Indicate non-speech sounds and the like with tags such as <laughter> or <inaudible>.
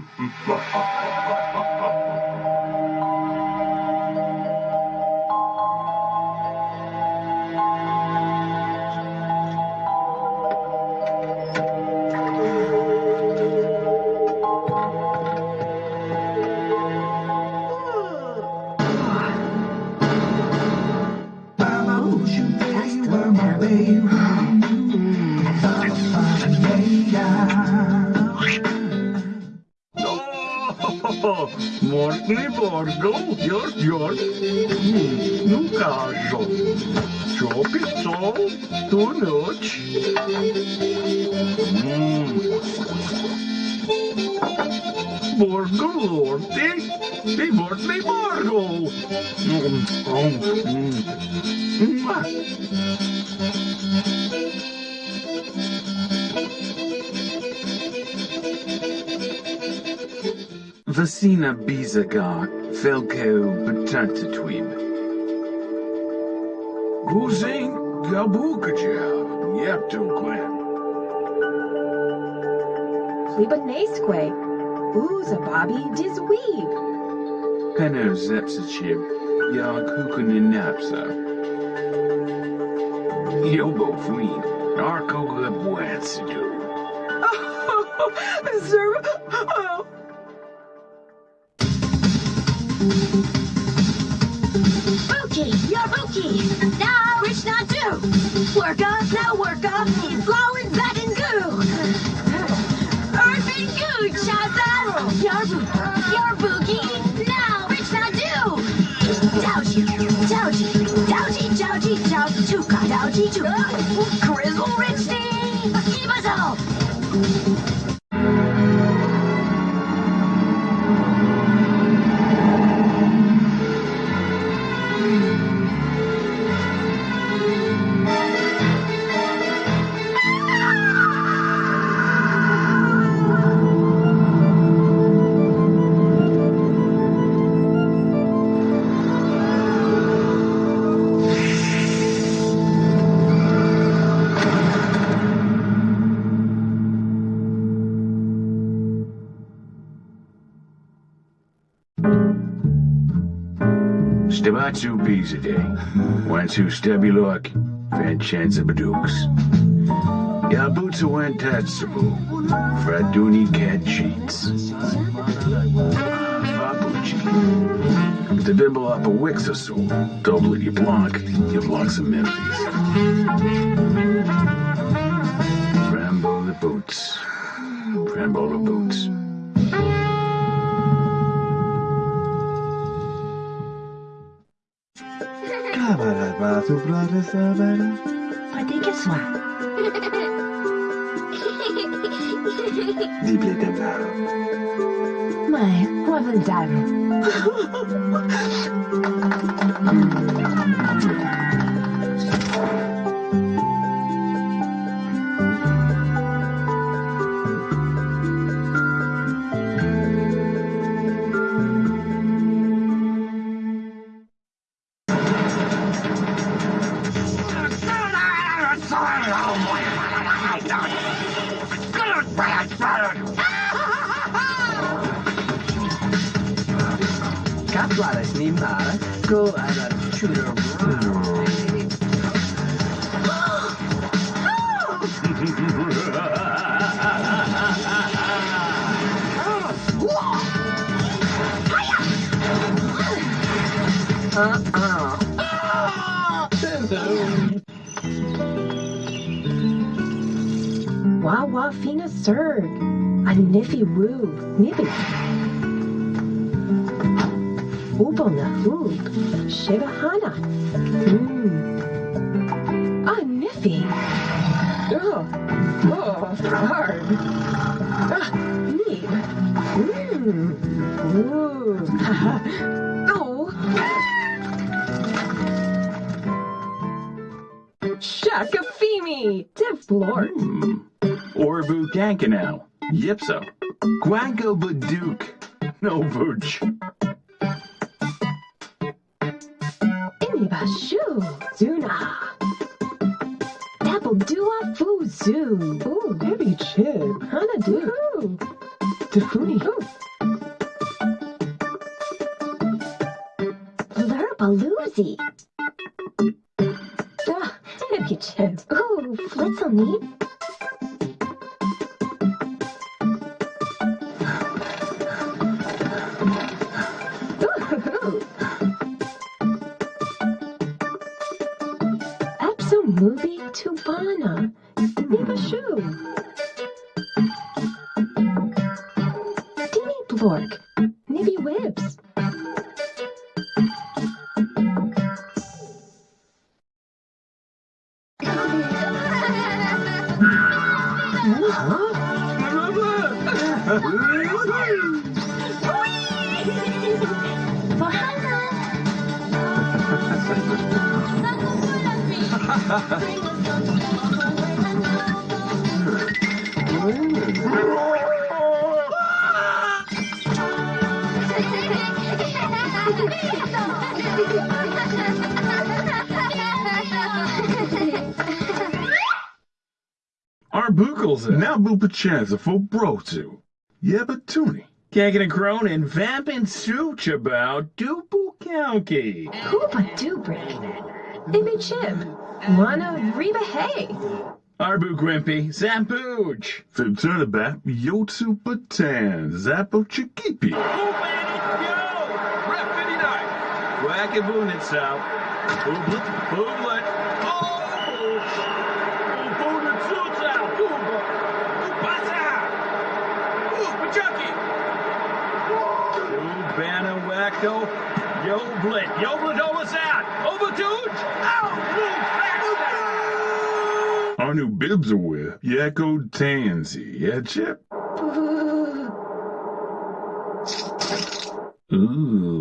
It's niebo, borgo, morgą jord jord nu każą. Ciopy są tu noć. Hmm, Morgą lordy, ty morny morgą. Hmm, hmm, hmm. Mm. Vasina bizagar, felko betantatwib. Guzing gabukaja, yaptunquem. Libanesque. Ooza Bobby Dizweeb. Peno zepsachib, napsa. Yobo fween, arco lebwansidu. <laughs> Sir. Oh. Bookie, you're Bookie. Now rich not do. Work up, now work up. Blowing back and goo. Earth and goo, Chaza. You're, you're. Now not do. Grizzle Stabatsu bizade. Wansu stabilok, Vincenza badux. Yabutsu wantatsubu. Fraduni cat cheats. Babuchi. The dimble up a wixasul. Double you block, you block some melodies. Rambo the boots. Rambo the boots. Tu brother Savannah. Pratique soi. Dible templado. Mai, guavaldaro. Kaplara snimare, go alla shooter. Wawa fina surg. A niffy woo. Nippy. Ooble na hoop. Shiva hana. Mmm. A niffy. Oh. Oh, hard. Ah, neat. Mmm. Ooh. <laughs> oh. Shaka Femi. Dev Lord. Hmm. Orbu Gankanau. Yipso. Guango Baduk. No Vooch. Inibashu. Zuna. Apple Dua Fu Zoo. Ooh, heavy chip. Hana do. Stefuni. Lurbaloozy. Ah, Nippy Chip. Ooh, Flitzel Movie Tubana. Niba Shoe. Dini Blork. Nibby Wibs. Arbuckles now Bupachanza for Brotu. Yebatuni. Kicking and crone and vamping such about Dupu County. Hoopa Dubrick. Nibby Chip. Wana Reba Hay. Arbu Grimpy, Zampooch. Fib Turnabat, Yotsu Patan, Zappo Chikipi. Wackaboon itself. Booblet, booblet. Oh! Booblet suits out. Booba. Boobasa. Ooh, Chucky. Ubana Wacko. Yo Blit. Yo Blit almost out. Overtooch. Out. Move. Our new bibs are with Yakko Tansy. Yeah, Chip? <laughs> Ooh. Ugh.